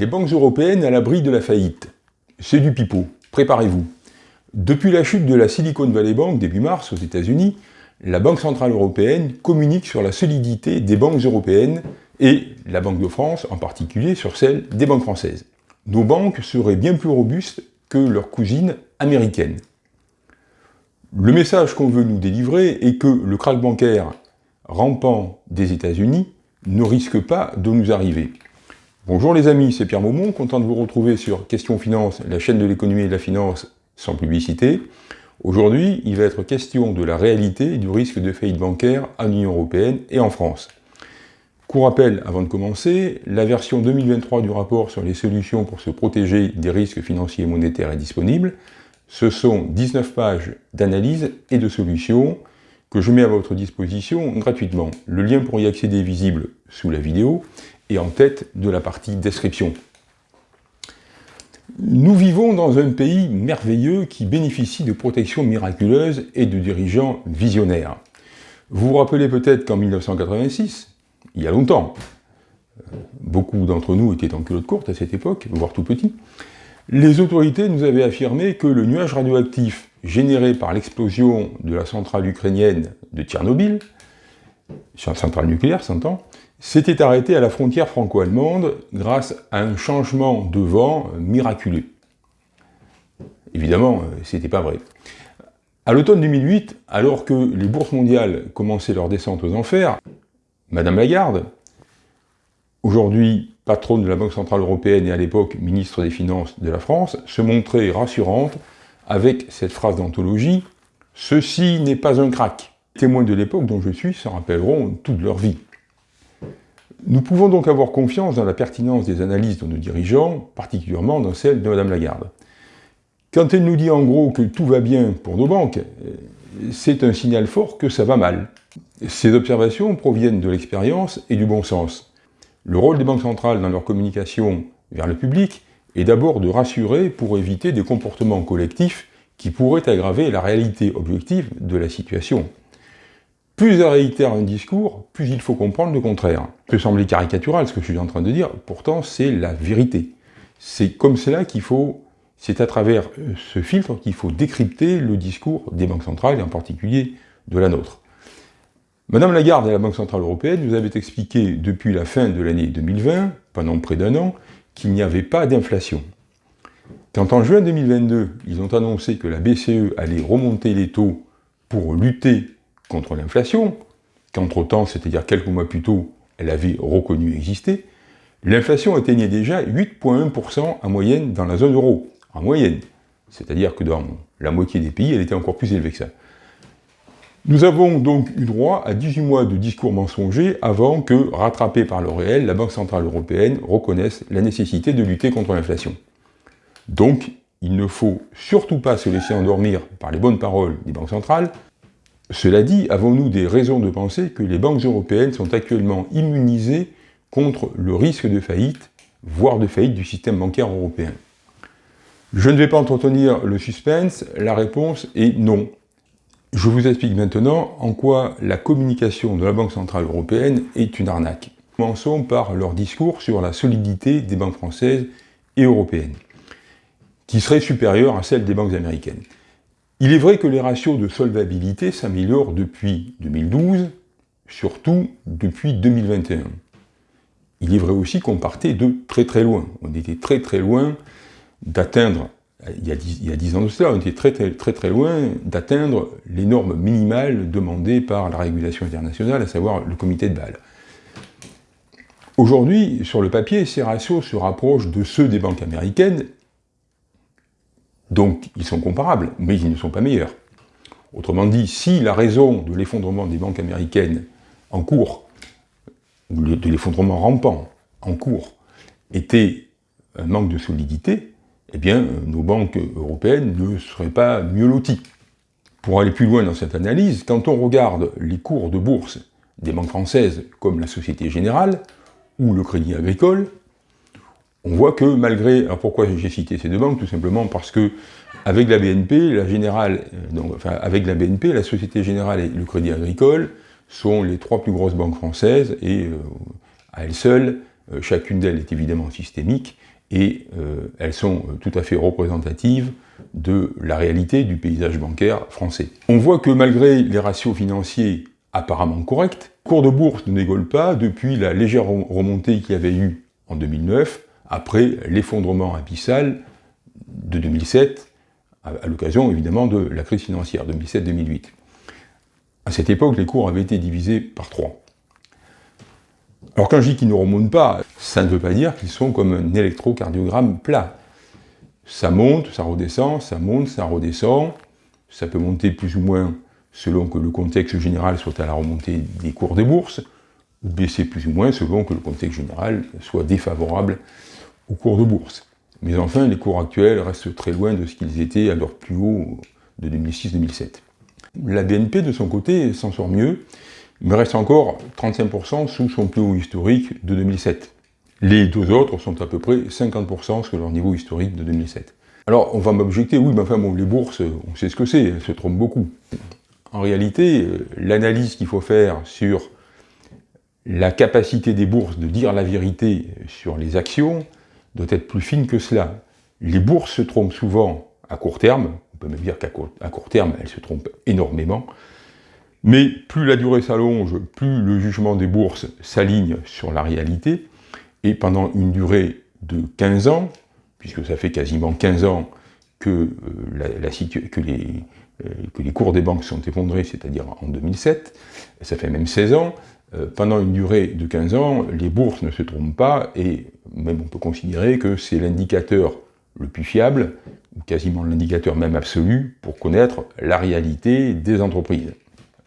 Les banques européennes à l'abri de la faillite. C'est du pipeau, préparez-vous. Depuis la chute de la Silicon Valley Bank début mars aux États-Unis, la Banque Centrale Européenne communique sur la solidité des banques européennes et la Banque de France en particulier sur celle des banques françaises. Nos banques seraient bien plus robustes que leurs cousines américaines. Le message qu'on veut nous délivrer est que le krach bancaire rampant des États-Unis ne risque pas de nous arriver. Bonjour les amis, c'est Pierre Maumont, content de vous retrouver sur Question Finance, la chaîne de l'économie et de la finance sans publicité. Aujourd'hui, il va être question de la réalité du risque de faillite bancaire en Union Européenne et en France. Court rappel avant de commencer, la version 2023 du rapport sur les solutions pour se protéger des risques financiers et monétaires est disponible. Ce sont 19 pages d'analyse et de solutions que je mets à votre disposition gratuitement. Le lien pour y accéder est visible sous la vidéo et en tête de la partie description. Nous vivons dans un pays merveilleux qui bénéficie de protections miraculeuses et de dirigeants visionnaires. Vous vous rappelez peut-être qu'en 1986, il y a longtemps, beaucoup d'entre nous étaient en culotte courte à cette époque, voire tout petit, les autorités nous avaient affirmé que le nuage radioactif généré par l'explosion de la centrale ukrainienne de Tchernobyl, centrale nucléaire, s'entend, s'était arrêté à la frontière franco-allemande grâce à un changement de vent miraculeux. Évidemment, euh, c'était pas vrai. À l'automne 2008, alors que les bourses mondiales commençaient leur descente aux enfers, Madame Lagarde, aujourd'hui patronne de la Banque Centrale Européenne et à l'époque ministre des Finances de la France, se montrait rassurante avec cette phrase d'anthologie « Ceci n'est pas un crack ». Témoins de l'époque dont je suis s'en rappelleront toute leur vie. Nous pouvons donc avoir confiance dans la pertinence des analyses de nos dirigeants, particulièrement dans celle de Mme Lagarde. Quand elle nous dit en gros que tout va bien pour nos banques, c'est un signal fort que ça va mal. Ces observations proviennent de l'expérience et du bon sens. Le rôle des banques centrales dans leur communication vers le public est d'abord de rassurer pour éviter des comportements collectifs qui pourraient aggraver la réalité objective de la situation. Plus elle réitère un discours, plus il faut comprendre le contraire. Ça peut sembler caricatural ce que je suis en train de dire, pourtant c'est la vérité. C'est comme cela qu'il faut, c'est à travers euh, ce filtre qu'il faut décrypter le discours des banques centrales, et en particulier de la nôtre. Madame Lagarde et la Banque Centrale Européenne nous avaient expliqué depuis la fin de l'année 2020, pendant près d'un an, qu'il n'y avait pas d'inflation. Quand en juin 2022, ils ont annoncé que la BCE allait remonter les taux pour lutter contre l'inflation, qu'entre-temps, c'est-à-dire quelques mois plus tôt, elle avait reconnu exister, l'inflation atteignait déjà 8,1% en moyenne dans la zone euro, en moyenne. C'est-à-dire que dans la moitié des pays, elle était encore plus élevée que ça. Nous avons donc eu droit à 18 mois de discours mensongers avant que, rattrapée par le réel, la Banque Centrale Européenne reconnaisse la nécessité de lutter contre l'inflation. Donc, il ne faut surtout pas se laisser endormir par les bonnes paroles des banques centrales, cela dit, avons-nous des raisons de penser que les banques européennes sont actuellement immunisées contre le risque de faillite, voire de faillite du système bancaire européen? Je ne vais pas entretenir le suspense, la réponse est non. Je vous explique maintenant en quoi la communication de la Banque Centrale Européenne est une arnaque. Commençons par leur discours sur la solidité des banques françaises et européennes, qui serait supérieure à celle des banques américaines. Il est vrai que les ratios de solvabilité s'améliorent depuis 2012, surtout depuis 2021. Il est vrai aussi qu'on partait de très très loin. On était très très loin d'atteindre, il, y a 10 ans de cela, on était très très très, très loin d'atteindre les normes minimales demandées par la régulation internationale, à savoir le comité de Bâle. Aujourd'hui, sur le papier, ces ratios se rapprochent de ceux des banques américaines donc ils sont comparables, mais ils ne sont pas meilleurs. Autrement dit, si la raison de l'effondrement des banques américaines en cours, ou de l'effondrement rampant en cours, était un manque de solidité, eh bien, nos banques européennes ne seraient pas mieux loties. Pour aller plus loin dans cette analyse, quand on regarde les cours de bourse des banques françaises comme la Société Générale ou le Crédit Agricole, on voit que malgré... Alors pourquoi j'ai cité ces deux banques Tout simplement parce que avec la BNP, la Générale, euh, donc, enfin, avec la BNP, la Société Générale et le Crédit Agricole sont les trois plus grosses banques françaises et euh, à elles seules euh, chacune d'elles est évidemment systémique, et euh, elles sont tout à fait représentatives de la réalité du paysage bancaire français. On voit que malgré les ratios financiers apparemment corrects, cours de bourse ne dégole pas depuis la légère remontée qu'il y avait eu en 2009, après l'effondrement abyssal de 2007, à l'occasion évidemment de la crise financière 2007-2008. À cette époque, les cours avaient été divisés par trois. Alors quand je dis qu'ils ne remontent pas, ça ne veut pas dire qu'ils sont comme un électrocardiogramme plat. Ça monte, ça redescend, ça monte, ça redescend, ça peut monter plus ou moins selon que le contexte général soit à la remontée des cours des bourses, ou baisser plus ou moins selon que le contexte général soit défavorable aux cours de bourse. Mais enfin, les cours actuels restent très loin de ce qu'ils étaient à leur plus haut de 2006-2007. La BNP, de son côté, s'en sort mieux, mais reste encore 35% sous son plus haut historique de 2007. Les deux autres sont à peu près 50% sur leur niveau historique de 2007. Alors, on va m'objecter, oui, mais enfin, bon, les bourses, on sait ce que c'est, elles se trompent beaucoup. En réalité, euh, l'analyse qu'il faut faire sur la capacité des bourses de dire la vérité sur les actions doit être plus fine que cela. Les bourses se trompent souvent à court terme, on peut même dire qu'à court, terme, elles se trompent énormément, mais plus la durée s'allonge, plus le jugement des bourses s'aligne sur la réalité, et pendant une durée de 15 ans, puisque ça fait quasiment 15 ans que, euh, euh, que les cours des banques sont effondrés, c'est-à-dire en 2007, ça fait même 16 ans, pendant une durée de 15 ans, les bourses ne se trompent pas, et même on peut considérer que c'est l'indicateur le plus fiable, ou quasiment l'indicateur même absolu, pour connaître la réalité des entreprises.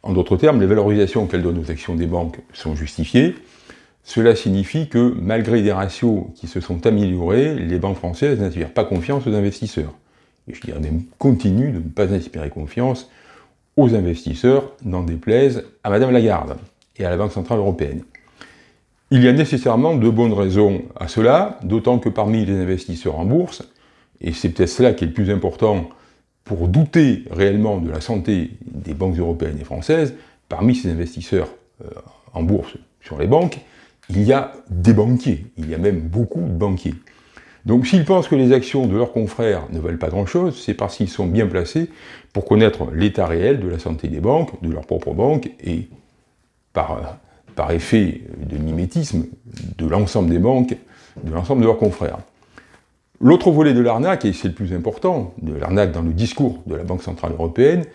En d'autres termes, les valorisations qu'elles donnent aux actions des banques sont justifiées. Cela signifie que, malgré des ratios qui se sont améliorés, les banques françaises n'inspirent pas confiance aux investisseurs. Et je dirais même continuent de ne pas inspirer confiance aux investisseurs, n'en déplaise à Madame Lagarde et à la Banque Centrale Européenne. Il y a nécessairement de bonnes raisons à cela, d'autant que parmi les investisseurs en bourse, et c'est peut-être cela qui est le plus important pour douter réellement de la santé des banques européennes et françaises, parmi ces investisseurs euh, en bourse sur les banques, il y a des banquiers, il y a même beaucoup de banquiers. Donc s'ils pensent que les actions de leurs confrères ne valent pas grand-chose, c'est parce qu'ils sont bien placés pour connaître l'état réel de la santé des banques, de leurs propres banques, et par, effet de mimétisme, de l'ensemble des banques, de l'ensemble de leurs confrères. L'autre volet de l'arnaque, et c'est le plus important, de l'arnaque dans le discours de la Banque Centrale Européenne,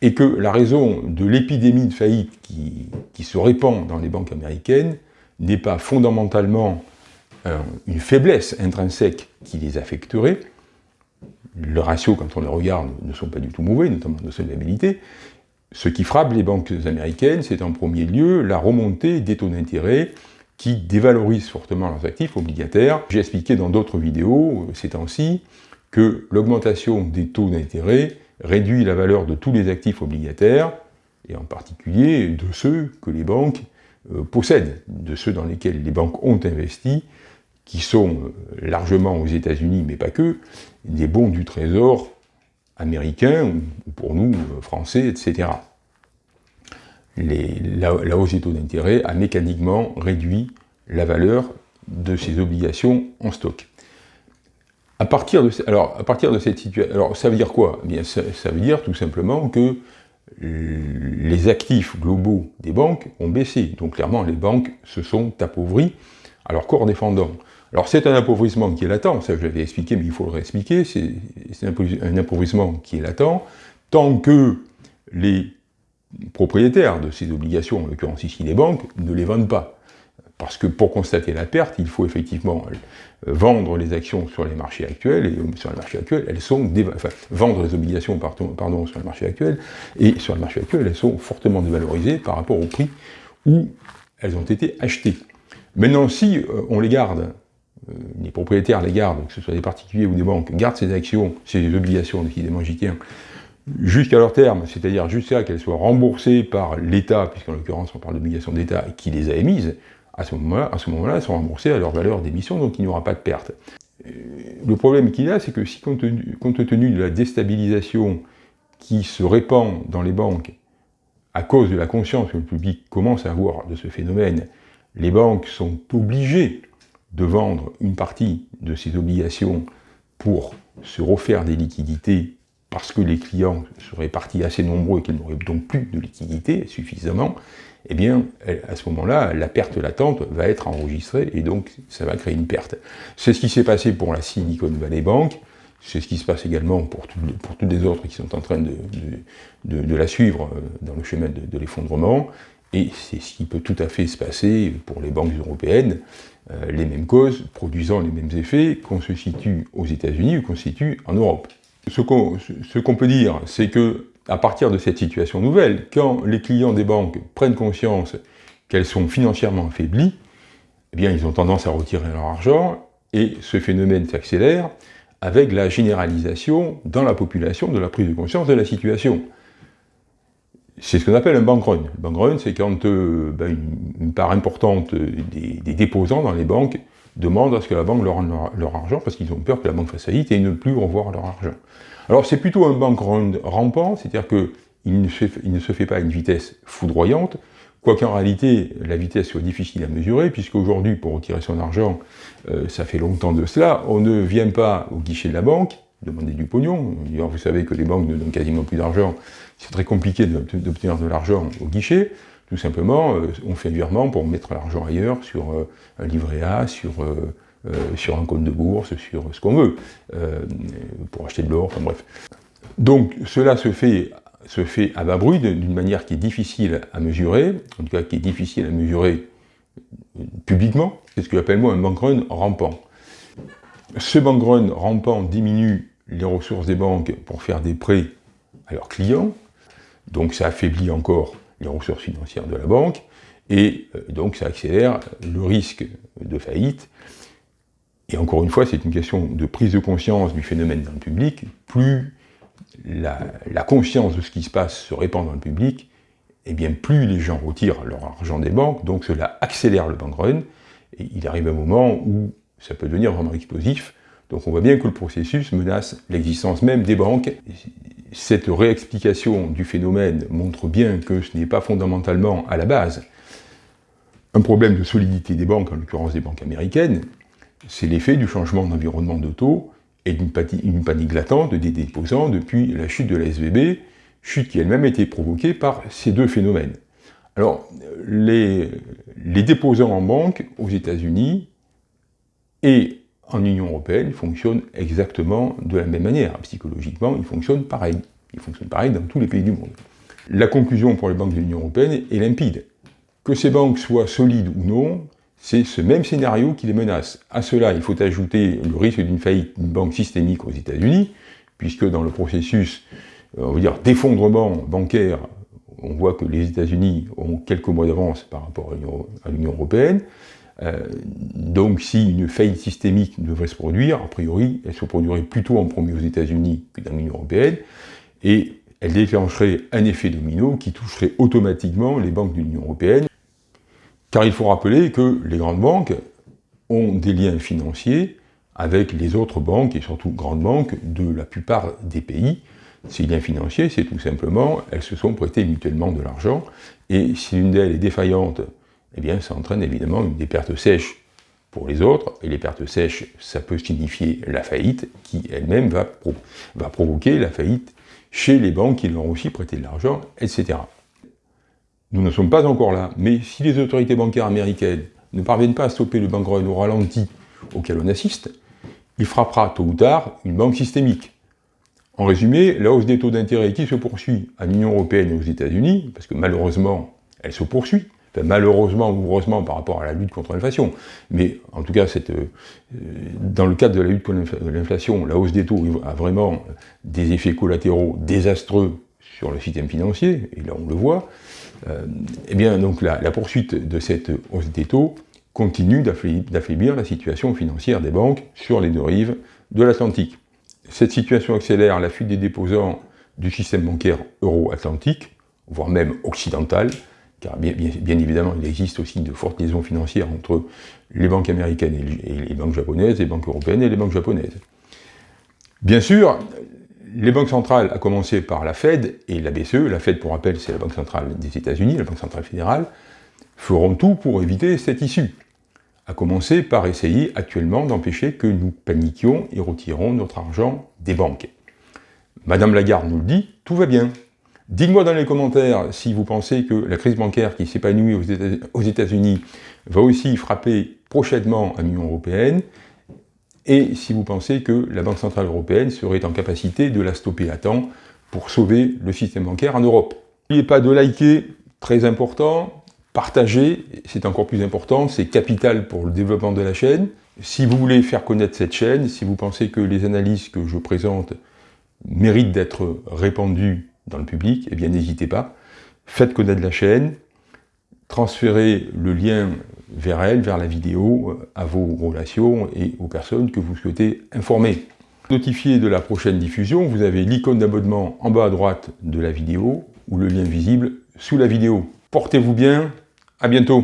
est que la raison de l'épidémie de faillite qui, qui, se répand dans les banques américaines n'est pas fondamentalement euh, une faiblesse intrinsèque qui les affecterait. Le ratio, quand on les regarde, ne sont pas du tout mauvais, notamment de solvabilité, ce qui frappe les banques américaines, c'est en premier lieu la remontée des taux d'intérêt qui dévalorisent fortement leurs actifs obligataires. J'ai expliqué dans d'autres vidéos euh, ces temps-ci que l'augmentation des taux d'intérêt réduit la valeur de tous les actifs obligataires, et en particulier de ceux que les banques euh, possèdent, de ceux dans lesquels les banques ont investi, qui sont euh, largement aux États-Unis, mais pas que, des bons du Trésor américains, ou pour nous, euh, français, etc. la, hausse des taux d'intérêt a mécaniquement réduit la valeur de ces obligations en stock. À partir de, alors, à partir de cette situation, alors ça veut dire quoi? Eh bien, ça, veut dire tout simplement que les actifs globaux des banques ont baissé. Donc clairement, les banques se sont appauvries à leur corps défendant. Alors c'est un appauvrissement qui est latent, ça je l'avais expliqué, mais il faut le réexpliquer, c'est un appauvrissement qui est latent, tant que les propriétaires de ces obligations, en l'occurrence ici les banques, ne les vendent pas. Parce que pour constater la perte, il faut effectivement vendre les actions sur les marchés actuels, et sur les marchés actuels, elles sont, enfin, vendre les obligations, pardon, pardon, sur le marché actuel, et sur le marché actuel, elles sont fortement dévalorisées par rapport au prix où elles ont été achetées. Maintenant, si euh, on les garde euh, les propriétaires les gardent, que ce soit des particuliers ou des banques, gardent ces actions, ces obligations, décidément j'y jusqu'à leur terme, c'est-à-dire jusqu'à qu'elles soient remboursées par l'État, puisqu'en l'occurrence on parle d'obligations d'État qui les a émises, à ce moment-là, moment elles sont remboursées à leur valeur d'émission, donc il n'y aura pas de perte. Euh, le problème qu'il a, c'est que si compte tenu, compte tenu de la déstabilisation qui se répand dans les banques à cause de la conscience que le public commence à avoir de ce phénomène, les banques sont obligées de vendre une partie de ces obligations pour se refaire des liquidités parce que les clients seraient partis assez nombreux et qu'ils n'auraient donc plus de liquidités suffisamment, eh bien, à ce moment-là, la perte latente va être enregistrée et donc ça va créer une perte. C'est ce qui s'est passé pour la Silicon Valley Bank, c'est ce qui se passe également pour, pour toutes les autres qui sont en train de, de, la suivre euh, dans le chemin de, l'effondrement, et c'est ce qui peut tout à fait se passer pour les banques européennes, euh, les mêmes causes, produisant les mêmes effets, qu'on se situe aux États-Unis ou qu'on se situe en Europe. Ce qu'on peut dire, c'est que à partir de cette situation nouvelle, quand les clients des banques prennent conscience qu'elles sont financièrement affaiblies, eh bien, ils ont tendance à retirer leur argent, et ce phénomène s'accélère avec la généralisation dans la population de la prise de conscience de la situation. C'est ce qu'on appelle un bank run. Le bank run, c'est quand euh, ben, une, part importante des, déposants dans les banques demandent à ce que la banque leur rende leur, argent parce qu'ils ont peur que la banque fasse faillite et ne plus revoir leur argent. Alors c'est plutôt un bank run rampant, c'est-à-dire qu'il ne, ne se fait pas à une vitesse foudroyante, Quoiqu'en réalité, la vitesse soit difficile à mesurer, puisqu'aujourd'hui, pour retirer son argent, euh, ça fait longtemps de cela, on ne vient pas au guichet de la banque, demander du pognon. vous savez que les banques ne donnent quasiment plus d'argent. C'est très compliqué d'obtenir de l'argent au guichet. Tout simplement, euh, on fait un virement pour mettre l'argent ailleurs, sur euh, un livret A, sur, sur un compte de bourse, sur ce qu'on veut, pour acheter de l'or, enfin bref. Donc cela se fait se fait à bas bruit d'une manière qui est difficile à mesurer, en tout cas qui est difficile à mesurer publiquement, c'est ce que j'appelle moi un bank run rampant. Ce bank run rampant diminue les ressources des banques pour faire des prêts à leurs clients, donc ça affaiblit encore les ressources financières de la banque, et euh, donc ça accélère le risque de faillite. Et encore une fois, c'est une question de prise de conscience du phénomène dans le public. Plus la, conscience de ce qui se passe se répand dans le public, et eh bien plus les gens retirent leur argent des banques, donc cela accélère le bank run, et il arrive un moment où ça peut devenir vraiment explosif, donc on voit bien que le processus menace l'existence même des banques. Cette réexplication du phénomène montre bien que ce n'est pas fondamentalement à la base un problème de solidité des banques, en l'occurrence des banques américaines, c'est l'effet du changement d'environnement de taux et d'une panique latente des déposants depuis la chute de la SVB, chute qui elle-même a été provoquée par ces deux phénomènes. Alors, les, les déposants en banque aux États-Unis et en Union Européenne fonctionnent exactement de la même manière. Psychologiquement, ils fonctionnent pareil. Ils fonctionnent pareil dans tous les pays du monde. La conclusion pour les banques de l'Union Européenne est limpide. Que ces banques soient solides ou non, c'est ce même scénario qui les menace. À cela, il faut ajouter le risque d'une faillite d'une banque systémique aux États-Unis, puisque dans le processus euh, on dire, d'effondrement bancaire, on voit que les États-Unis ont quelques mois d'avance par rapport à l'Union européenne. Euh, donc si une faillite systémique devrait se produire, a priori, elle se produirait plutôt en premier aux États-Unis que dans l'Union européenne, et elle déclencherait un effet domino qui toucherait automatiquement les banques de l'Union européenne, car il faut rappeler que les grandes banques ont des liens financiers avec les autres banques, et surtout grandes banques, de la plupart des pays. Ces liens financiers, c'est tout simplement, elles se sont prêtées mutuellement de l'argent, et si l'une d'elles est défaillante, eh bien ça entraîne évidemment des pertes sèches pour les autres, et les pertes sèches, ça peut signifier la faillite, qui elle-même va, va provoquer la faillite chez les banques qui leur ont aussi prêté de l'argent, etc. Nous ne sommes pas encore là, mais si les autorités bancaires américaines ne parviennent pas à stopper le bank run au ralenti auquel on assiste, il frappera tôt ou tard une banque systémique. En résumé, la hausse des taux d'intérêt qui se poursuit à l'Union Européenne et aux États-Unis, parce que malheureusement, elle se poursuit, malheureusement ou heureusement par rapport à la lutte contre l'inflation, mais en tout cas, euh, dans le cadre de la lutte contre l'inflation, la hausse des taux a vraiment des effets collatéraux désastreux sur le système financier, et là on le voit, euh, eh bien, donc la, poursuite de cette hausse des taux continue d'affaiblir la situation financière des banques sur les deux rives de l'Atlantique. Cette situation accélère la fuite des déposants du système bancaire euro-atlantique, voire même occidental, car bien, évidemment, il existe aussi de fortes liaisons financières entre les banques américaines et les banques japonaises, les banques européennes et les banques japonaises. Bien sûr, les banques centrales, à commencer par la Fed et la BCE, la Fed pour rappel c'est la banque centrale des États-Unis, la banque centrale fédérale, feront tout pour éviter cette issue, à commencer par essayer actuellement d'empêcher que nous paniquions et retirons notre argent des banques. Madame Lagarde nous le dit, tout va bien. Dites-moi dans les commentaires si vous pensez que la crise bancaire qui s'épanouit aux États-Unis va aussi frapper prochainement l'Union Européenne, et si vous pensez que la Banque Centrale Européenne serait en capacité de la stopper à temps pour sauver le système bancaire en Europe. N'oubliez pas de liker, très important, partager, c'est encore plus important, c'est capital pour le développement de la chaîne. Si vous voulez faire connaître cette chaîne, si vous pensez que les analyses que je présente méritent d'être répandues dans le public, eh bien n'hésitez pas, faites connaître la chaîne, transférez le lien vers elle, vers la vidéo, à vos relations et aux personnes que vous souhaitez informer. Notifié de la prochaine diffusion, vous avez l'icône d'abonnement en bas à droite de la vidéo ou le lien visible sous la vidéo. Portez-vous bien, à bientôt